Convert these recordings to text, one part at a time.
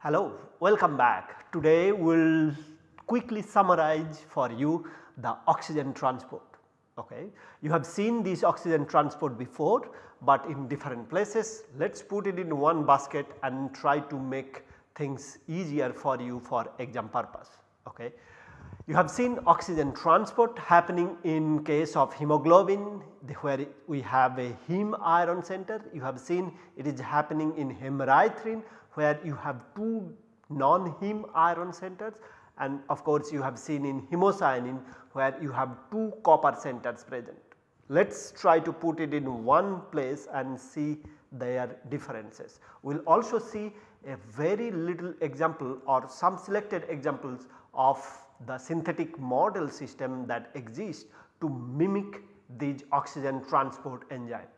Hello, welcome back. Today we will quickly summarize for you the oxygen transport. Okay. You have seen this oxygen transport before, but in different places. Let us put it in one basket and try to make things easier for you for exam purpose. Okay. You have seen oxygen transport happening in case of hemoglobin where we have a heme iron center. You have seen it is happening in hemerythrin where you have two non-heme iron centers and of course you have seen in hemocyanin where you have two copper centers present. Let us try to put it in one place and see their differences. We will also see a very little example or some selected examples of the synthetic model system that exists to mimic these oxygen transport enzyme.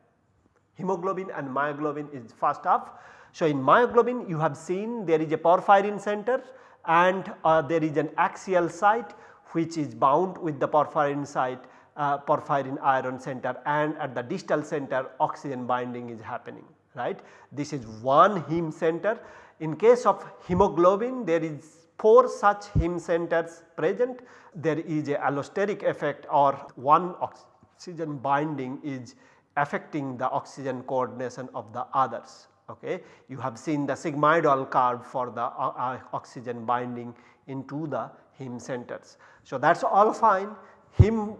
Hemoglobin and myoglobin is first up so, in myoglobin you have seen there is a porphyrin center and uh, there is an axial site which is bound with the porphyrin site uh, porphyrin iron center and at the distal center oxygen binding is happening right. This is one heme center. In case of hemoglobin there is 4 such heme centers present there is a allosteric effect or one oxygen binding is affecting the oxygen coordination of the others okay. You have seen the sigmoidal curve for the uh, uh, oxygen binding into the heme centers. So, that is all fine Hem,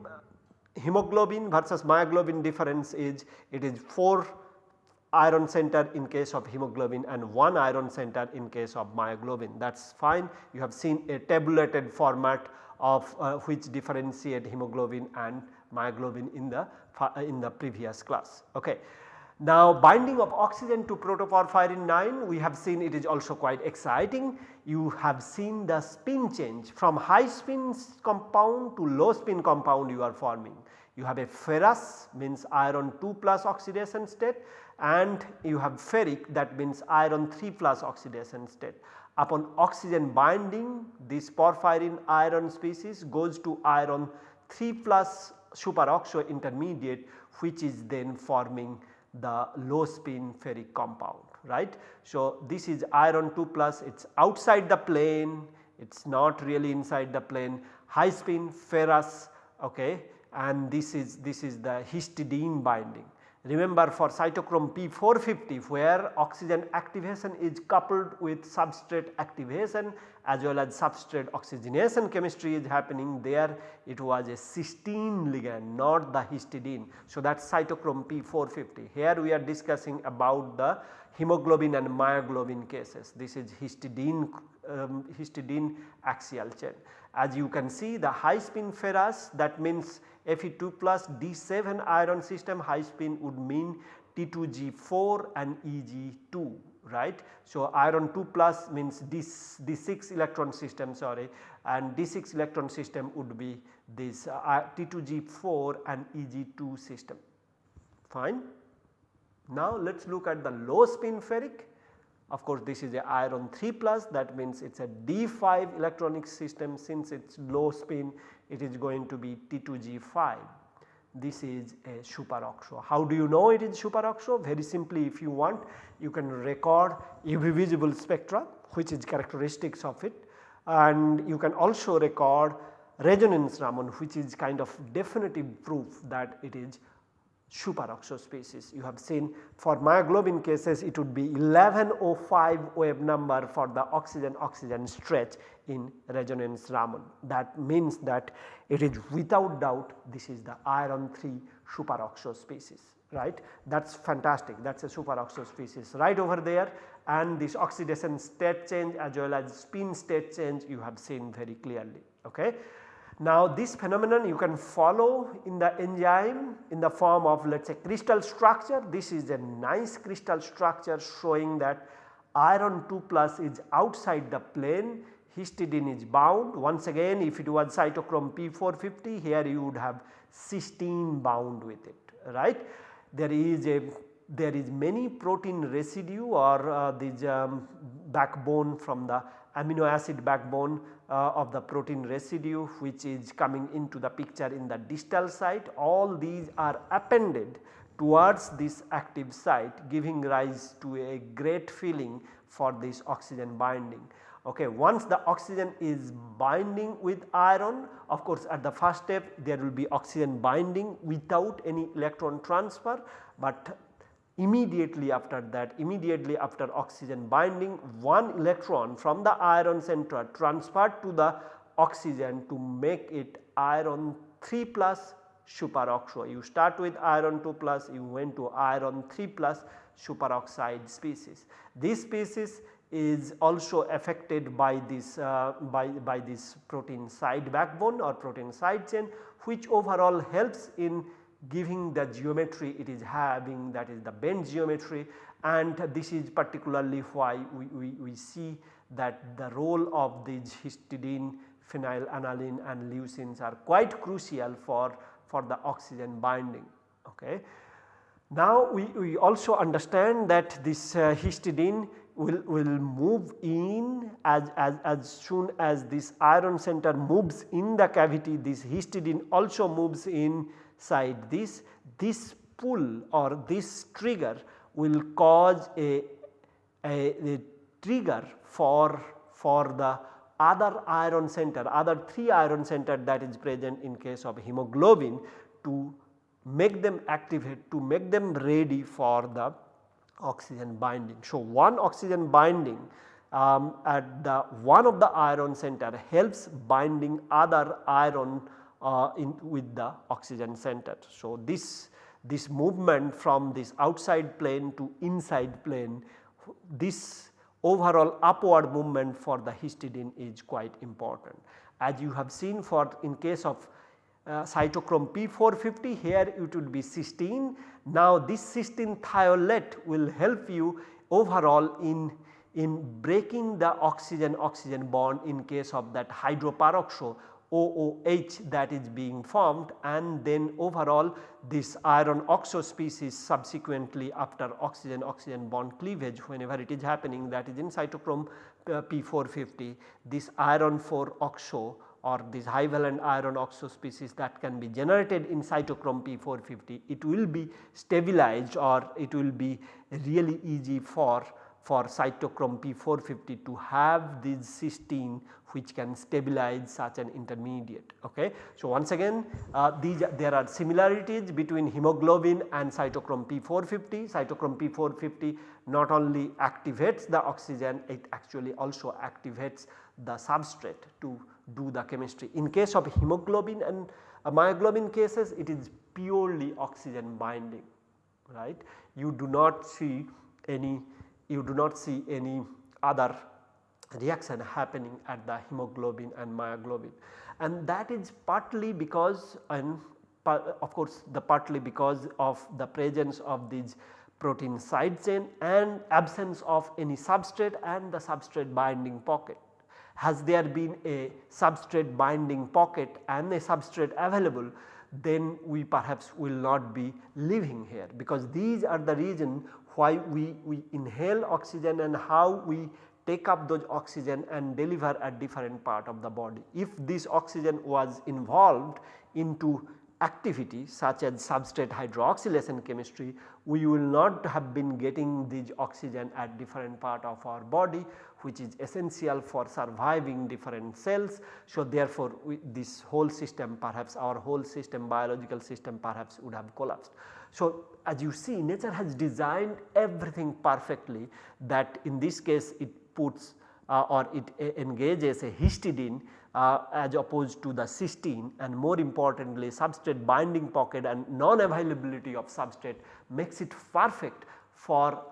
hemoglobin versus myoglobin difference is it is 4 iron center in case of hemoglobin and 1 iron center in case of myoglobin that is fine. You have seen a tabulated format of uh, which differentiate hemoglobin and myoglobin in the uh, in the previous class. Okay. Now binding of oxygen to protoporphyrin 9 we have seen it is also quite exciting. You have seen the spin change from high spin compound to low spin compound you are forming. You have a ferrous means iron 2 plus oxidation state and you have ferric that means iron 3 plus oxidation state. Upon oxygen binding this porphyrin iron species goes to iron 3 plus superoxo intermediate which is then forming the low spin ferric compound right. So, this is iron 2 plus it is outside the plane it is not really inside the plane high spin ferrous okay and this is this is the histidine binding. Remember for cytochrome P450 where oxygen activation is coupled with substrate activation as well as substrate oxygenation chemistry is happening there it was a cysteine ligand not the histidine. So, that is cytochrome P450 here we are discussing about the hemoglobin and myoglobin cases this is histidine um, histidine axial chain. As you can see the high spin ferrous that means Fe2 plus D7 iron system high spin would mean T2G4 and Eg2 right. So, iron 2 plus means D, D6 electron system sorry and D6 electron system would be this uh, T2G4 and Eg2 system fine. Now let us look at the low spin ferric of course this is a iron 3 plus that means it is a D5 electronic system since it is low spin it is going to be T2G5 this is a superoxo. How do you know it is superoxo? Very simply if you want you can record UV visible spectra which is characteristics of it and you can also record resonance Raman which is kind of definitive proof that it is superoxo species. You have seen for myoglobin cases it would be 1105 wave number for the oxygen oxygen stretch in resonance Raman. That means that it is without doubt this is the iron 3 superoxo species right that is fantastic that is a superoxo species right over there and this oxidation state change as well as spin state change you have seen very clearly okay. Now this phenomenon you can follow in the enzyme in the form of let us say crystal structure. This is a nice crystal structure showing that iron 2 plus is outside the plane, histidine is bound. Once again if it was cytochrome P450 here you would have cysteine bound with it right. There is a there is many protein residue or uh, um, backbone from the amino acid backbone uh, of the protein residue which is coming into the picture in the distal site all these are appended towards this active site giving rise to a great feeling for this oxygen binding. Okay, once the oxygen is binding with iron of course at the first step there will be oxygen binding without any electron transfer, but immediately after that immediately after oxygen binding one electron from the iron center transferred to the oxygen to make it iron 3 plus superoxo. You start with iron 2 plus you went to iron 3 plus superoxide species. This species is also affected by this uh, by, by this protein side backbone or protein side chain which overall helps in giving the geometry it is having that is the bend geometry and this is particularly why we, we, we see that the role of these histidine, phenylalanine and leucines are quite crucial for, for the oxygen binding. Okay. Now we, we also understand that this uh, histidine will, will move in as, as, as soon as this iron center moves in the cavity this histidine also moves inside this. This pull or this trigger will cause a, a, a trigger for, for the other iron center other 3 iron center that is present in case of hemoglobin to make them activate to make them ready for the oxygen binding. So, one oxygen binding um, at the one of the iron center helps binding other iron uh, in with the oxygen center. So, this this movement from this outside plane to inside plane this overall upward movement for the histidine is quite important. As you have seen for in case of uh, cytochrome P450 here it would be cysteine. Now this cysteine thiolate will help you overall in, in breaking the oxygen oxygen bond in case of that hydroperoxo OOH that is being formed and then overall this iron oxo species subsequently after oxygen oxygen bond cleavage whenever it is happening that is in cytochrome uh, P450 this iron 4 oxo or this high valent iron oxo species that can be generated in cytochrome P450 it will be stabilized or it will be really easy for for cytochrome P450 to have this cysteine which can stabilize such an intermediate. Okay. So, once again uh, these there are similarities between hemoglobin and cytochrome P450. Cytochrome P450 not only activates the oxygen it actually also activates the substrate to do the chemistry. In case of hemoglobin and uh, myoglobin cases it is purely oxygen binding right. You do not see any you do not see any other reaction happening at the hemoglobin and myoglobin. And that is partly because and of course the partly because of the presence of these protein side chain and absence of any substrate and the substrate binding pocket. Has there been a substrate binding pocket and a substrate available then we perhaps will not be living here because these are the reason why we, we inhale oxygen and how we take up those oxygen and deliver at different part of the body. If this oxygen was involved into activity such as substrate hydroxylation chemistry, we will not have been getting this oxygen at different part of our body which is essential for surviving different cells. So, therefore, this whole system perhaps our whole system biological system perhaps would have collapsed. So, as you see nature has designed everything perfectly that in this case it puts uh, or it engages a histidine uh, as opposed to the cysteine and more importantly substrate binding pocket and non availability of substrate makes it perfect for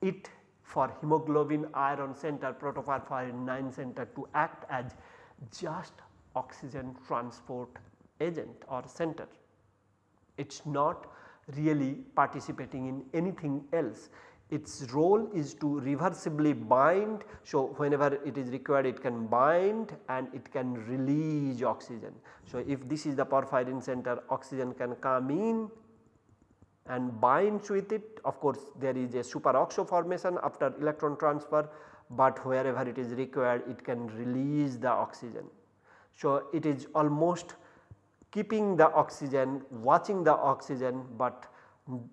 it for hemoglobin iron center protoporphyrin 9 center to act as just oxygen transport agent or center. It is not really participating in anything else. Its role is to reversibly bind. So, whenever it is required it can bind and it can release oxygen. So, if this is the porphyrin center oxygen can come in and binds with it of course there is a superoxo formation after electron transfer but wherever it is required it can release the oxygen. So, it is almost keeping the oxygen watching the oxygen but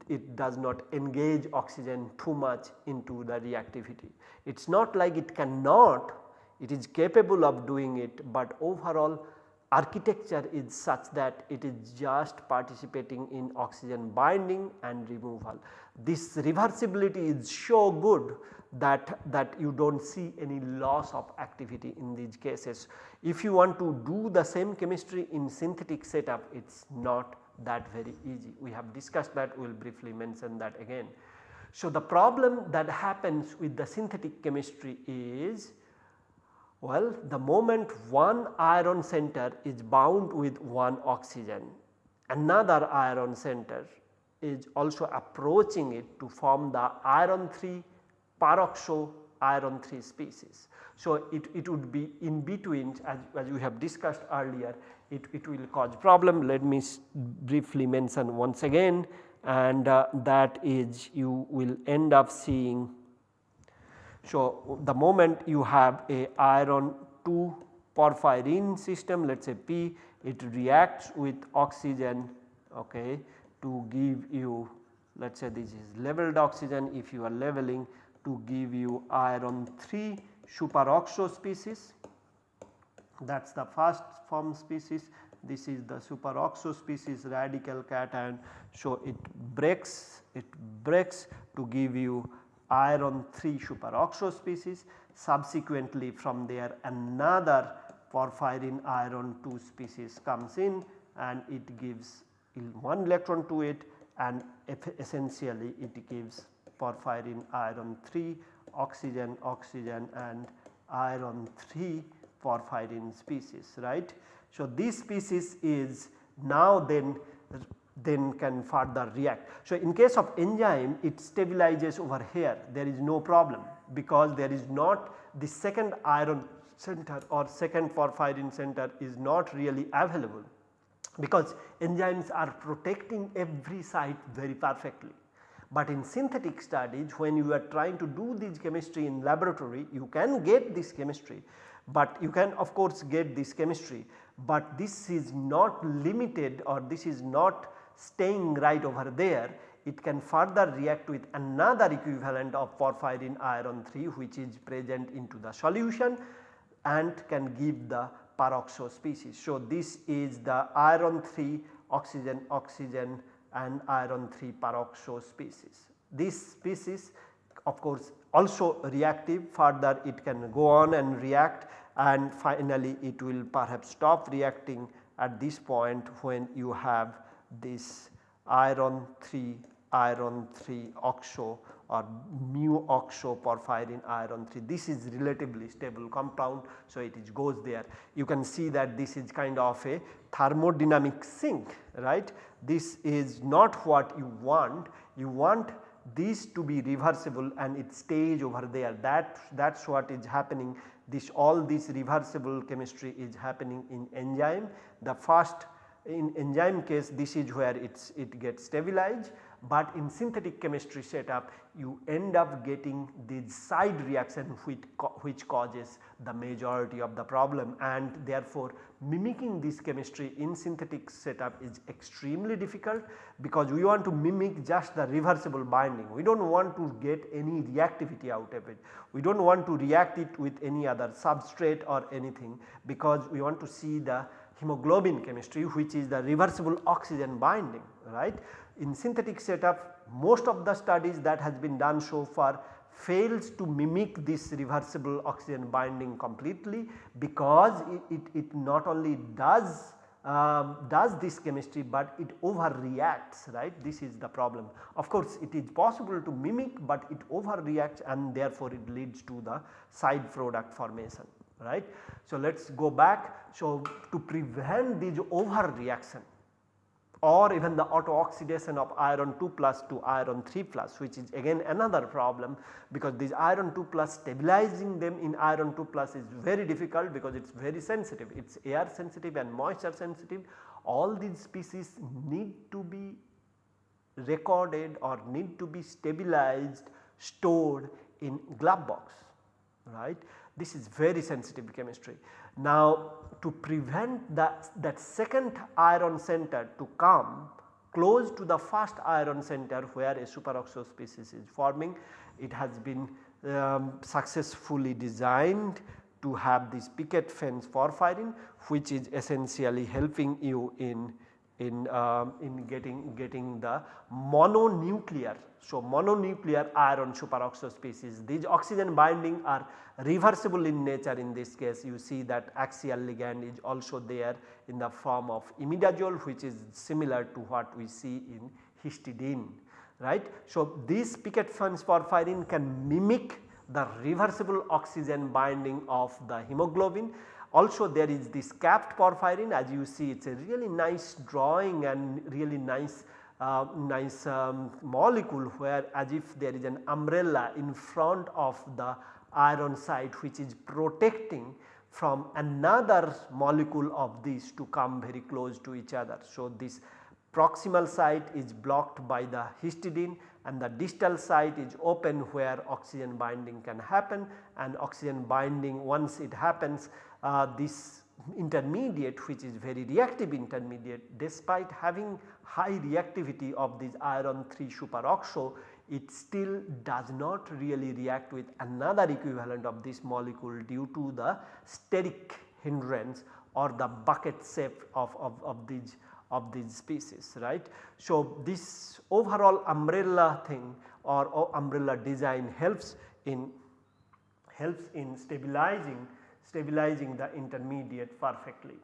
it does not engage oxygen too much into the reactivity. It is not like it cannot it is capable of doing it but overall architecture is such that it is just participating in oxygen binding and removal. This reversibility is so good that, that you do not see any loss of activity in these cases. If you want to do the same chemistry in synthetic setup it is not that very easy. We have discussed that we will briefly mention that again. So, the problem that happens with the synthetic chemistry is well the moment one iron center is bound with one oxygen another iron center is also approaching it to form the iron 3 peroxo iron 3 species. So, it, it would be in between as, as we have discussed earlier it, it will cause problem let me briefly mention once again and uh, that is you will end up seeing. So, the moment you have a iron 2 porphyrin system let us say P it reacts with oxygen okay, to give you let us say this is leveled oxygen. If you are leveling to give you iron 3 superoxo species. That is the first form species. This is the superoxo species radical cation. So, it breaks it breaks to give you iron 3 superoxo species subsequently from there another porphyrin iron 2 species comes in and it gives one electron to it and essentially it gives porphyrin iron 3 oxygen oxygen and iron 3 porphyrin species right. So, this species is now then then can further react. So, in case of enzyme it stabilizes over here there is no problem because there is not the second iron center or second porphyrin center is not really available because enzymes are protecting every site very perfectly. But in synthetic studies when you are trying to do this chemistry in laboratory you can get this chemistry but you can of course get this chemistry, but this is not limited or this is not staying right over there it can further react with another equivalent of porphyrin iron 3 which is present into the solution and can give the peroxo species. So, this is the iron 3 oxygen oxygen and iron 3 peroxo species. This species of course also reactive further it can go on and react and finally it will perhaps stop reacting at this point when you have this iron 3 iron 3 oxo or mu oxo porphyrin iron 3 this is relatively stable compound. So, it is goes there. You can see that this is kind of a thermodynamic sink right? This is not what you want. You want this to be reversible and it stays over there. That that is what is happening. This all this reversible chemistry is happening in enzyme. The first in enzyme case this is where it's it gets stabilized but in synthetic chemistry setup you end up getting the side reaction which, which causes the majority of the problem and therefore mimicking this chemistry in synthetic setup is extremely difficult because we want to mimic just the reversible binding. We do not want to get any reactivity out of it. We do not want to react it with any other substrate or anything because we want to see the hemoglobin chemistry which is the reversible oxygen binding right. In synthetic setup most of the studies that has been done so far fails to mimic this reversible oxygen binding completely because it, it, it not only does um, does this chemistry but it overreacts right this is the problem. Of course it is possible to mimic but it overreacts and therefore it leads to the side product formation right. So let us go back. So to prevent this overreaction or even the auto oxidation of iron 2 plus to iron 3 plus which is again another problem because this iron 2 plus stabilizing them in iron 2 plus is very difficult because it is very sensitive it is air sensitive and moisture sensitive all these species need to be recorded or need to be stabilized stored in glove box right. This is very sensitive chemistry. Now to prevent that, that second iron center to come close to the first iron center where a superoxo species is forming, it has been um, successfully designed to have this picket fence porphyrin which is essentially helping you in in, um, in getting, getting the mononuclear. So, mononuclear iron superoxide species these oxygen binding are reversible in nature in this case you see that axial ligand is also there in the form of imidazole which is similar to what we see in histidine right. So, this picket fence porphyrin can mimic the reversible oxygen binding of the hemoglobin also there is this capped porphyrin as you see it is a really nice drawing and really nice uh, nice um, molecule where as if there is an umbrella in front of the iron site which is protecting from another molecule of this to come very close to each other. So, this proximal site is blocked by the histidine and the distal site is open where oxygen binding can happen and oxygen binding once it happens Uh, this intermediate which is very reactive intermediate despite having high reactivity of this iron 3 superoxo it still does not really react with another equivalent of this molecule due to the steric hindrance or the bucket shape of, of, of these of these species right. So, this overall umbrella thing or, or umbrella design helps in helps in stabilizing stabilizing the intermediate perfectly.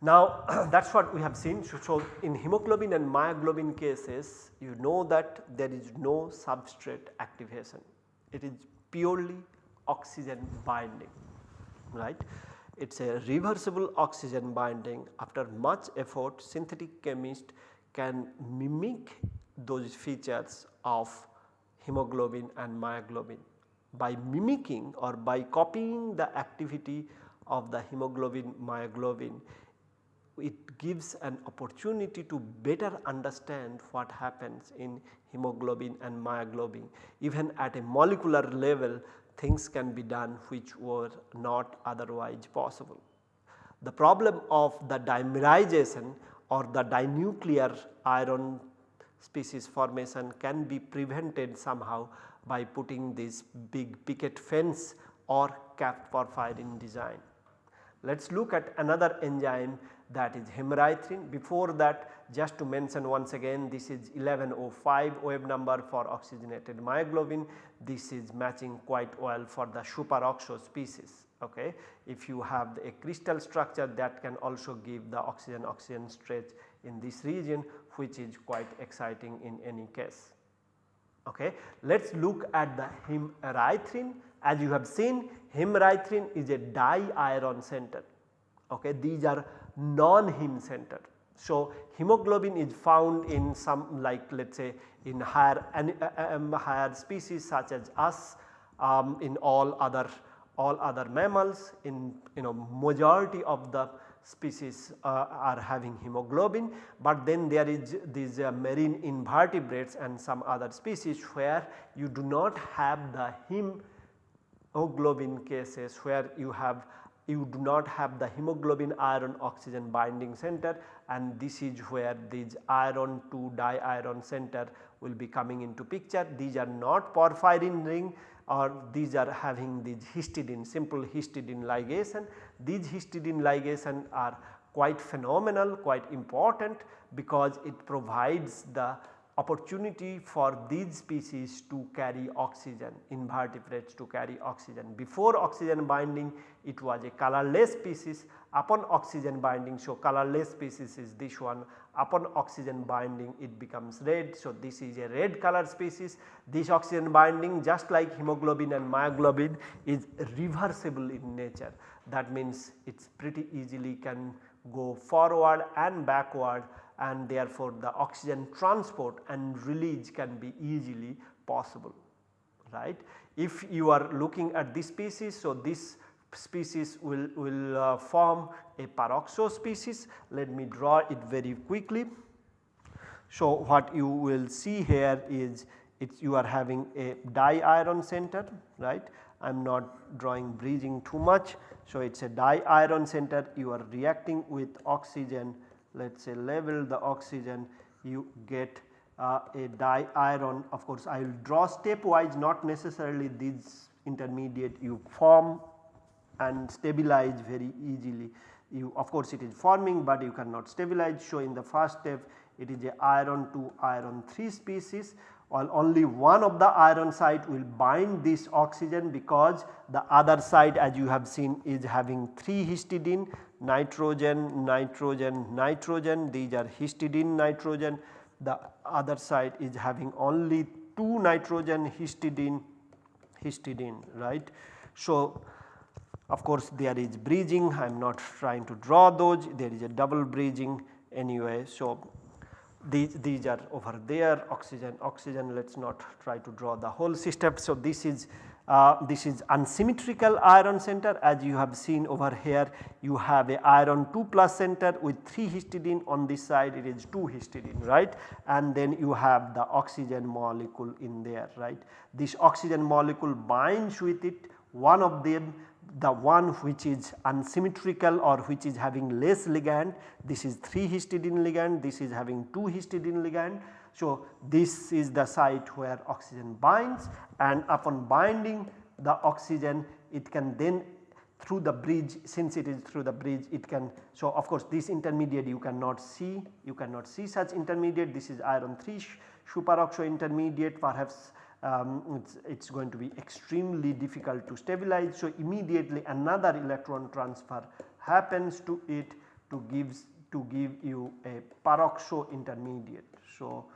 Now that is what we have seen. So, in hemoglobin and myoglobin cases you know that there is no substrate activation. It is purely oxygen binding right. It is a reversible oxygen binding after much effort synthetic chemist can mimic those features of hemoglobin and myoglobin by mimicking or by copying the activity of the hemoglobin myoglobin it gives an opportunity to better understand what happens in hemoglobin and myoglobin. Even at a molecular level things can be done which were not otherwise possible. The problem of the dimerization or the dinuclear iron species formation can be prevented somehow by putting this big picket fence or capped porphyrin design. Let us look at another enzyme that is hemerythrin. Before that just to mention once again this is 1105 wave number for oxygenated myoglobin. This is matching quite well for the superoxo species. Okay. If you have a crystal structure that can also give the oxygen oxygen stretch in this region which is quite exciting in any case. Okay. Let us look at the hemerythrin as you have seen hemerythrin is a di-iron center. Okay. These are non-hem center. So, hemoglobin is found in some like let us say in higher, uh, um, higher species such as us um, in all other all other mammals in you know majority of the species uh, are having hemoglobin, but then there is these uh, marine invertebrates and some other species where you do not have the hemoglobin cases where you have you do not have the hemoglobin iron oxygen binding center and this is where this iron 2 di-iron center will be coming into picture. These are not porphyrin ring or these are having this histidine simple histidine ligation. These histidine ligation are quite phenomenal quite important because it provides the opportunity for these species to carry oxygen invertebrates to carry oxygen. Before oxygen binding it was a colorless species upon oxygen binding. So, colorless species is this one upon oxygen binding it becomes red. So, this is a red color species this oxygen binding just like hemoglobin and myoglobin is reversible in nature that means it is pretty easily can go forward and backward and therefore the oxygen transport and release can be easily possible right. If you are looking at this species so this species will, will uh, form a peroxo species let me draw it very quickly. So, what you will see here is it's you are having a di-iron center right. I am not drawing bridging too much. So, it is a di-iron center you are reacting with oxygen let us say level the oxygen you get uh, a di-iron of course I will draw stepwise not necessarily these intermediate you form and stabilize very easily. You of course it is forming but you cannot stabilize. So, in the first step it is a iron 2 iron 3 species while only one of the iron site will bind this oxygen because the other side as you have seen is having 3 histidine nitrogen, nitrogen, nitrogen these are histidine nitrogen the other side is having only 2 nitrogen histidine histidine right. So, of course, there is bridging I am not trying to draw those there is a double bridging anyway. So, these, these are over there oxygen oxygen let us not try to draw the whole system. So, this is uh, this is unsymmetrical iron center. As you have seen over here you have a iron 2 plus center with 3 histidine. On this side it is 2 histidine right? And then you have the oxygen molecule in there right. This oxygen molecule binds with it. One of them the one which is unsymmetrical or which is having less ligand. This is 3 histidine ligand. This is having 2 histidine ligand. So, this is the site where oxygen binds and upon binding the oxygen it can then through the bridge since it is through the bridge it can. So, of course, this intermediate you cannot see you cannot see such intermediate this is iron 3 superoxo intermediate perhaps um, it's, it's going to be extremely difficult to stabilize. So, immediately another electron transfer happens to it to gives to give you a peroxo intermediate. So,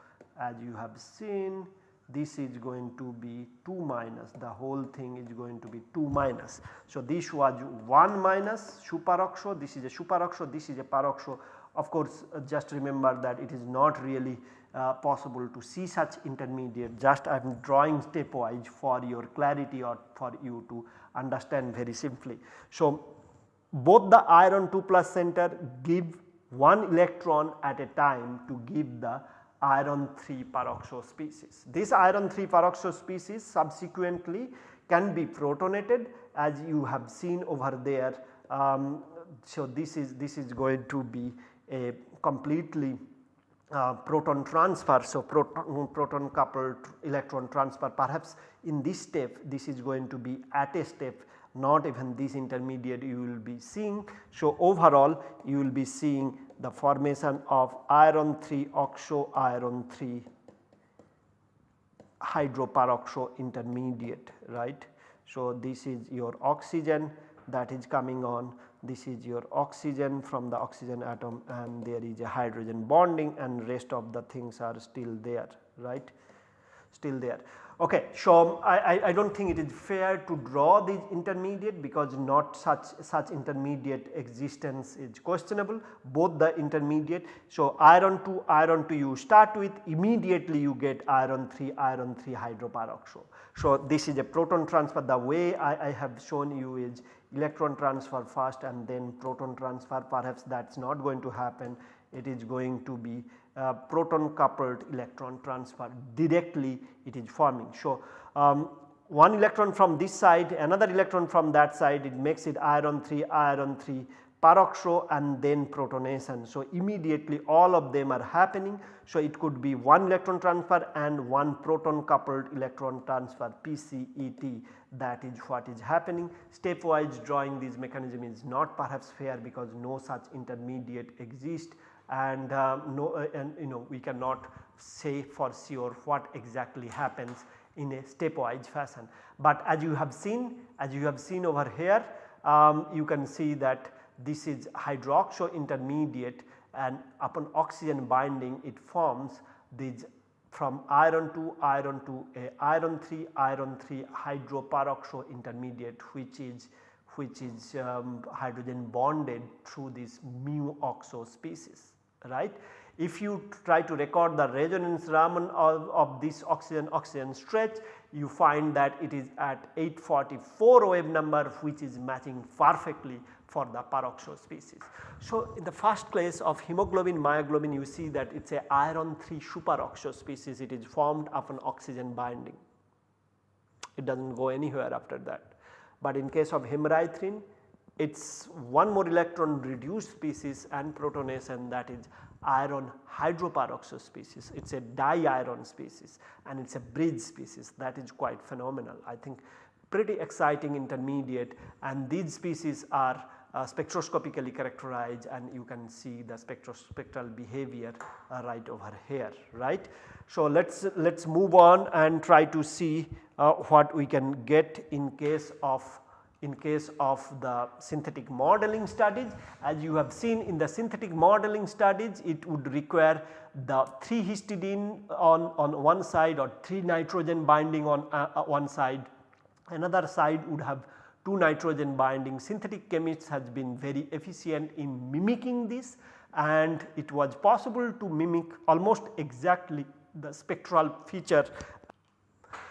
as you have seen this is going to be 2 minus. The whole thing is going to be 2 minus. So, this was 1 minus superoxo this is a superoxo this is a peroxo of course, uh, just remember that it is not really uh, possible to see such intermediate. Just I am drawing stepwise for your clarity or for you to understand very simply. So, both the iron 2 plus center give one electron at a time to give the iron 3 peroxo species. This iron 3 peroxo species subsequently can be protonated as you have seen over there. Um, so, this is this is going to be a completely uh, proton transfer. So, proton, proton coupled electron transfer perhaps in this step this is going to be at a step not even this intermediate you will be seeing. So, overall you will be seeing the formation of iron 3 oxo iron 3 hydroperoxo intermediate right. So, this is your oxygen that is coming on this is your oxygen from the oxygen atom and there is a hydrogen bonding and rest of the things are still there right still there. Okay, so I, I, do not think it is fair to draw these intermediate because not such such intermediate existence is questionable both the intermediate. So, iron 2 iron 2 you start with immediately you get iron 3 iron 3 hydroperoxo. So, this is a proton transfer the way I, I have shown you is electron transfer first and then proton transfer perhaps that is not going to happen it is going to be uh, proton coupled electron transfer directly it is forming. So, um, one electron from this side another electron from that side it makes it iron 3 iron 3 peroxo and then protonation. So, immediately all of them are happening. So, it could be one electron transfer and one proton coupled electron transfer PCET that is what is happening. Stepwise drawing this mechanism is not perhaps fair because no such intermediate exist and uh, no uh, and you know we cannot say for sure what exactly happens in a stepwise fashion. But as you have seen as you have seen over here um, you can see that this is hydroxo intermediate and upon oxygen binding it forms these from iron 2 iron 2 a iron 3 iron 3 hydroperoxo intermediate which is which is um, hydrogen bonded through this mu oxo species right. If you try to record the resonance Raman of, of this oxygen oxygen stretch you find that it is at 844 wave number which is matching perfectly for the peroxo species. So, in the first case of hemoglobin myoglobin you see that it is a iron 3 superoxo species it is formed upon oxygen binding. It does not go anywhere after that. But in case of hemerythrin it is one more electron reduced species and protonation that is iron hydroperoxo species. It is a di-iron species and it is a bridge species that is quite phenomenal. I think pretty exciting intermediate and these species are uh, spectroscopically characterized and you can see the spectral behavior uh, right over here right. So, let us let us move on and try to see uh, what we can get in case of in case of the synthetic modeling studies. As you have seen in the synthetic modeling studies it would require the 3 histidine on, on one side or 3 nitrogen binding on uh, uh, one side, another side would have 2 nitrogen binding. Synthetic chemists has been very efficient in mimicking this and it was possible to mimic almost exactly the spectral feature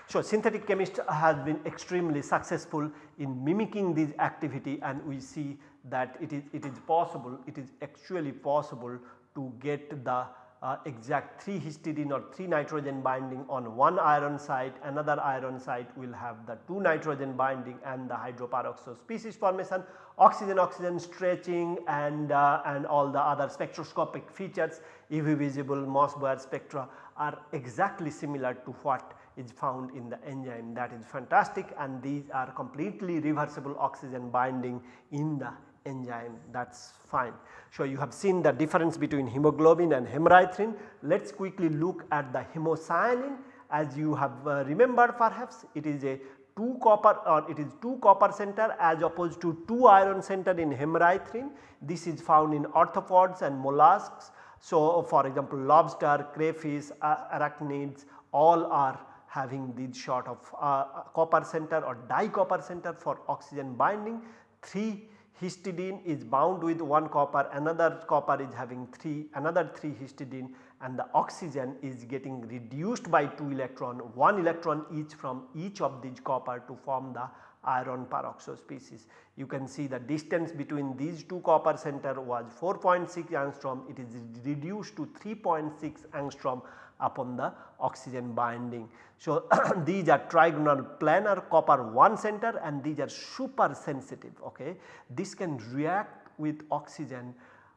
so, synthetic chemist has been extremely successful in mimicking this activity and we see that it is, it is possible, it is actually possible to get the uh, exact 3 histidine or 3 nitrogen binding on one iron site, another iron site will have the 2 nitrogen binding and the hydroperoxo species formation, oxygen oxygen stretching and, uh, and all the other spectroscopic features UV visible Mossbauer spectra are exactly similar to what is found in the enzyme that is fantastic and these are completely reversible oxygen binding in the enzyme that is fine. So, you have seen the difference between hemoglobin and hemerythrin. Let us quickly look at the hemocyanin as you have uh, remembered perhaps it is a 2 copper or it is 2 copper center as opposed to 2 iron center in hemerythrin. This is found in arthropods and mollusks. So, for example, lobster, crayfish, arachnids all are having these sort of uh, copper center or dicopper center for oxygen binding. 3 histidine is bound with 1 copper, another copper is having 3, another 3 histidine and the oxygen is getting reduced by 2 electron, 1 electron each from each of these copper to form the iron peroxo species. You can see the distance between these two copper center was 4.6 angstrom, it is reduced to 3.6 angstrom upon the oxygen binding. So, these are trigonal planar copper 1 center and these are super sensitive okay. This can react with oxygen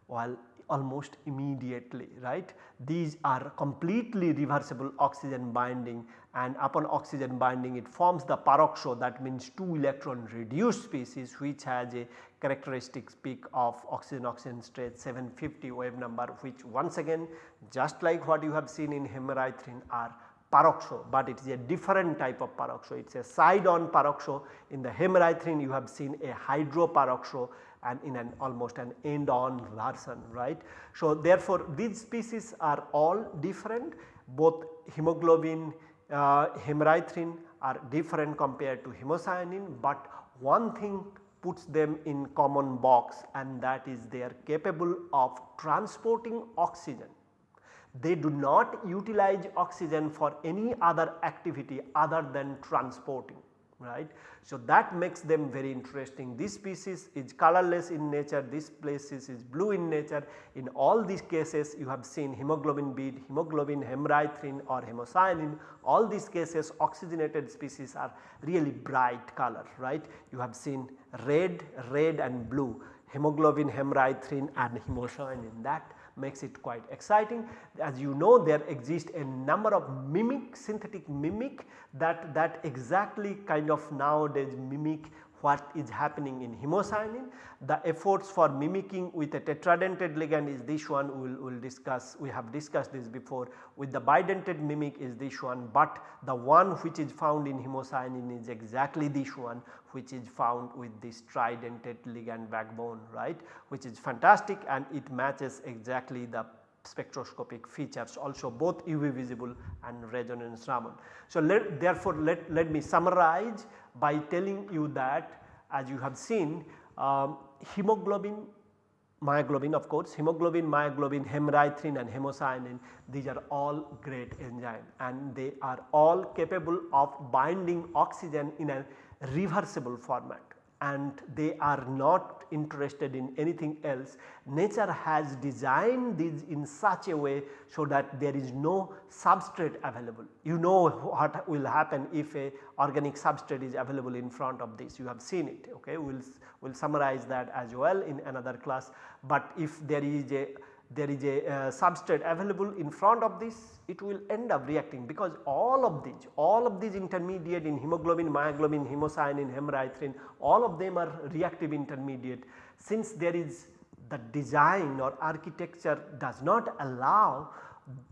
while almost immediately right. These are completely reversible oxygen binding and upon oxygen binding it forms the peroxo that means 2 electron reduced species which has a characteristic peak of oxygen oxygen state 750 wave number which once again just like what you have seen in hemerythrin are peroxo, but it is a different type of peroxo. It is a side on peroxo in the hemerythrin you have seen a hydroperoxo and in an almost an end on version right. So, therefore, these species are all different both hemoglobin, uh, hemerythrin are different compared to hemocyanin, but one thing puts them in common box and that is they are capable of transporting oxygen. They do not utilize oxygen for any other activity other than transporting right. So, that makes them very interesting. This species is colorless in nature, this species is blue in nature. In all these cases you have seen hemoglobin bead, hemoglobin, hemerythrin or hemocyanin, all these cases oxygenated species are really bright color right. You have seen red, red and blue, hemoglobin, hemerythrin and hemocyanin that makes it quite exciting. As you know there exist a number of mimic synthetic mimic that, that exactly kind of nowadays mimic what is happening in hemocyanin. The efforts for mimicking with a tetradentate ligand is this one. We will we'll discuss we have discussed this before. With the bidentate mimic is this one but the one which is found in hemocyanin is exactly this one which is found with this tridentate ligand backbone right? Which is fantastic and it matches exactly the spectroscopic features. Also both UV visible and resonance Raman. So, let, therefore, let, let me summarize by telling you that as you have seen um, hemoglobin myoglobin of course hemoglobin, myoglobin, hemerythrin and hemocyanin these are all great enzyme and they are all capable of binding oxygen in a reversible format and they are not interested in anything else. Nature has designed these in such a way so that there is no substrate available. You know what will happen if a organic substrate is available in front of this you have seen it ok. We will we'll summarize that as well in another class, but if there is a there is a uh, substrate available in front of this it will end up reacting because all of these all of these intermediate in hemoglobin, myoglobin, hemocyanin, hemerythrin all of them are reactive intermediate. Since there is the design or architecture does not allow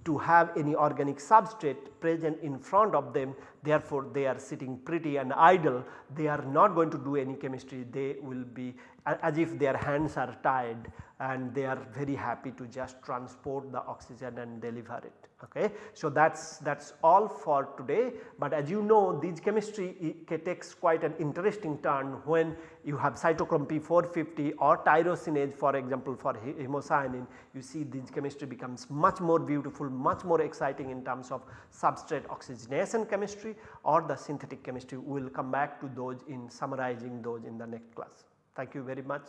to have any organic substrate present in front of them therefore they are sitting pretty and idle. They are not going to do any chemistry. They will be as if their hands are tied and they are very happy to just transport the oxygen and deliver it. Okay. So, that is that is all for today, but as you know these chemistry takes quite an interesting turn when you have cytochrome P450 or tyrosinase for example for hemocyanin you see this chemistry becomes much more beautiful much more exciting in terms of substrate oxygenation chemistry or the synthetic chemistry we will come back to those in summarizing those in the next class. Thank you very much.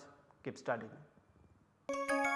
Keep studying.